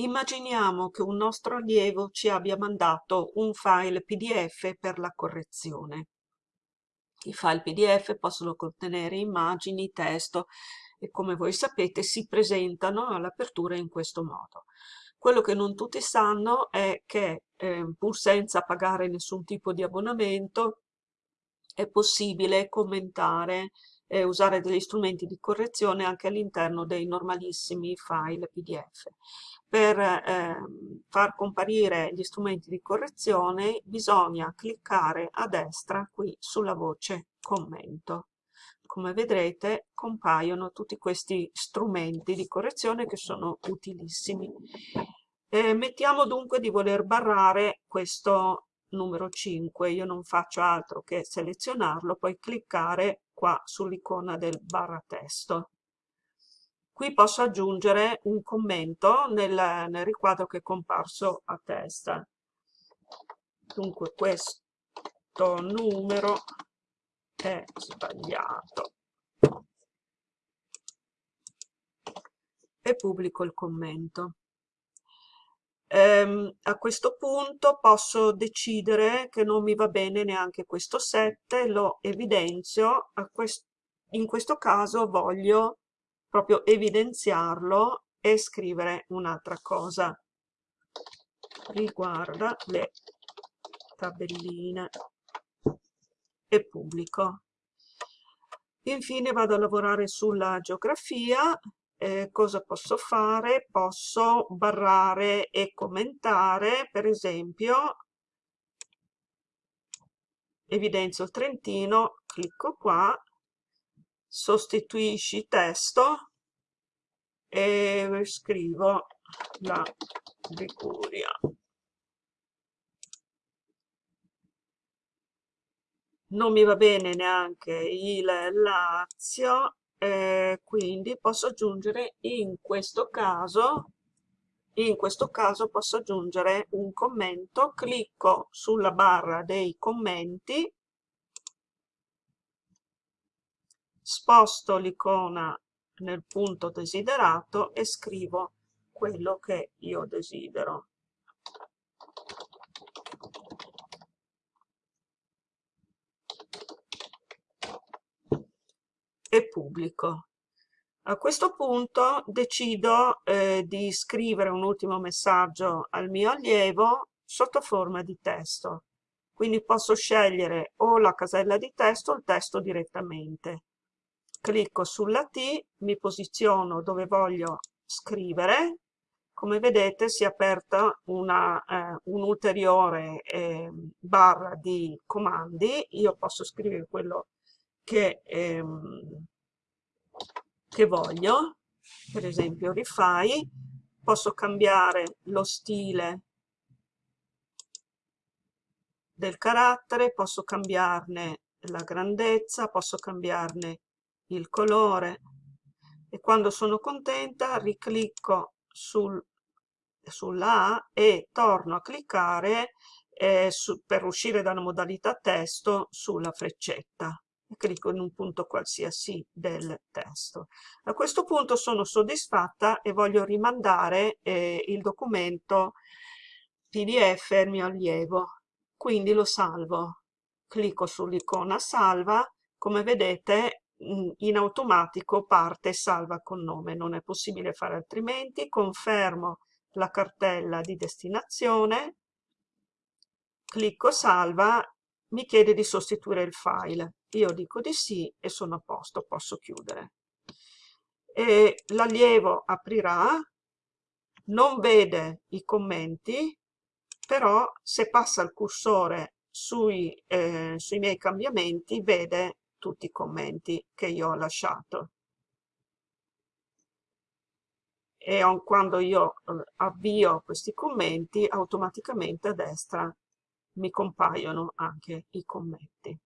Immaginiamo che un nostro allievo ci abbia mandato un file PDF per la correzione. I file PDF possono contenere immagini, testo e come voi sapete si presentano all'apertura in questo modo. Quello che non tutti sanno è che eh, pur senza pagare nessun tipo di abbonamento è possibile commentare e usare degli strumenti di correzione anche all'interno dei normalissimi file PDF. Per eh, far comparire gli strumenti di correzione bisogna cliccare a destra qui sulla voce commento. Come vedrete compaiono tutti questi strumenti di correzione che sono utilissimi. Eh, mettiamo dunque di voler barrare questo numero 5, io non faccio altro che selezionarlo, poi cliccare qua sull'icona del barra testo. Qui posso aggiungere un commento nel, nel riquadro che è comparso a testa. Dunque questo numero è sbagliato. E pubblico il commento. Ehm, a questo punto posso decidere che non mi va bene neanche questo 7, lo evidenzio, quest in questo caso voglio proprio evidenziarlo e scrivere un'altra cosa riguarda le tabelline e pubblico. Infine vado a lavorare sulla geografia, eh, cosa posso fare? Posso barrare e commentare, per esempio, evidenzio il Trentino, clicco qua, sostituisci testo e scrivo la Liguria. Non mi va bene neanche il Lazio, eh, quindi posso aggiungere in questo caso in questo caso posso aggiungere un commento, clicco sulla barra dei commenti sposto l'icona nel punto desiderato e scrivo quello che io desidero. E pubblico. A questo punto decido eh, di scrivere un ultimo messaggio al mio allievo sotto forma di testo. Quindi posso scegliere o la casella di testo o il testo direttamente clicco sulla T, mi posiziono dove voglio scrivere, come vedete si è aperta eh, un'ulteriore eh, barra di comandi, io posso scrivere quello che, ehm, che voglio, per esempio rifai, posso cambiare lo stile del carattere, posso cambiarne la grandezza, posso cambiarne il colore. E quando sono contenta riclicco sul, sulla e torno a cliccare eh, su, per uscire dalla modalità testo sulla freccetta e clicco in un punto qualsiasi del testo. A questo punto sono soddisfatta e voglio rimandare eh, il documento PDF al mio allievo, quindi lo salvo. Clicco sull'icona salva, come vedete in automatico parte salva con nome, non è possibile fare altrimenti, confermo la cartella di destinazione, clicco salva, mi chiede di sostituire il file, io dico di sì e sono a posto, posso chiudere. L'allievo aprirà, non vede i commenti, però se passa il cursore sui, eh, sui miei cambiamenti vede tutti i commenti che io ho lasciato. E quando io eh, avvio questi commenti, automaticamente a destra mi compaiono anche i commenti.